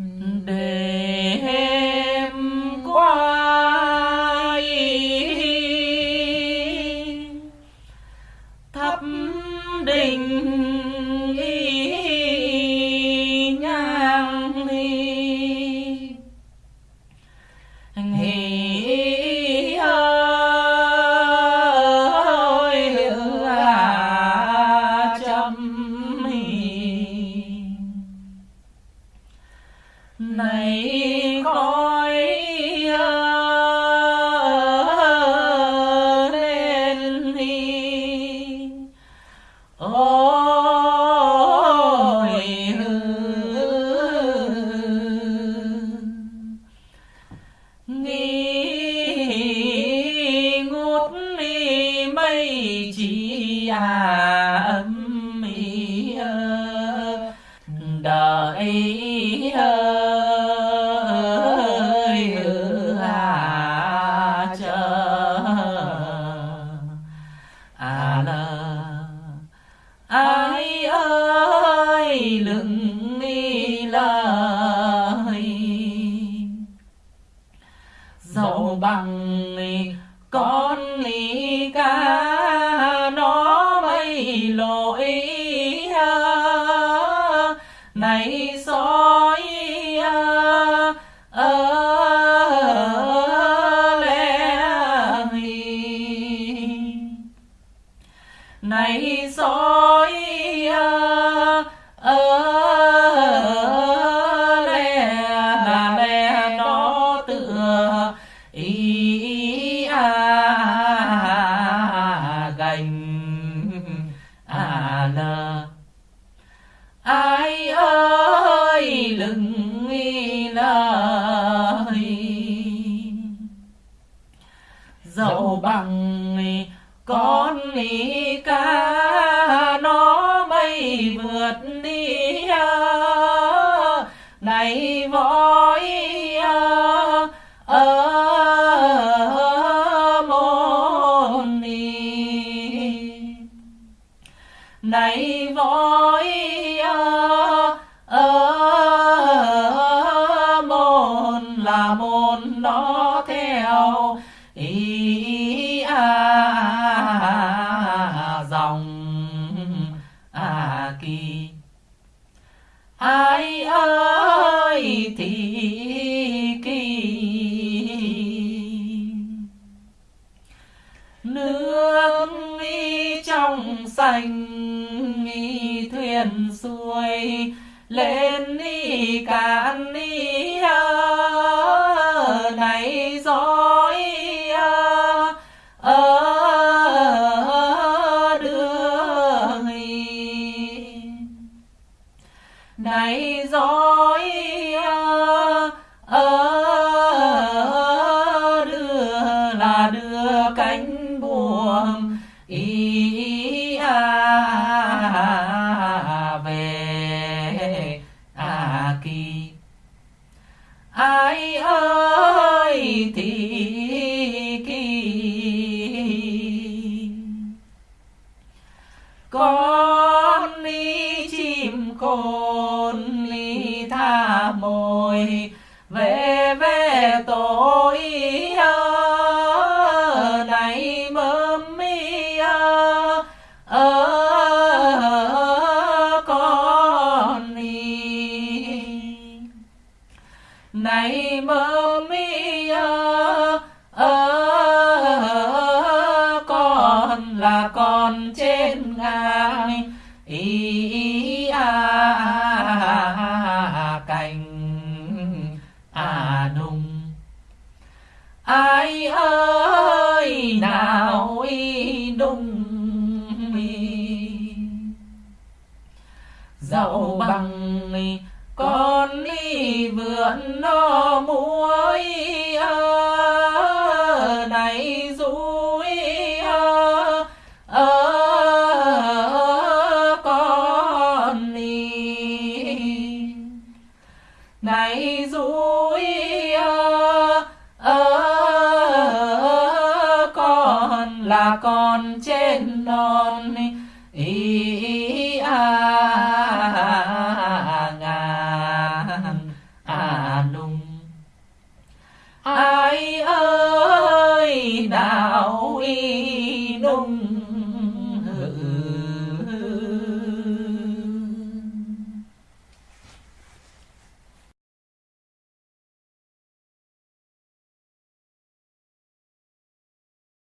Mm. bằng con lý ca nó mấy lỗi này soi này soi bằng con cá lên ni cạn ni kỳ ai ơi thì kỳ. Con đi chim, con ly tha mồi, về về tối ơi này mơ mi ơ ơ con là con trên ngài vườn nó muối này rúi con đi này rúi con là con trên non ý, ý, ý, à. não.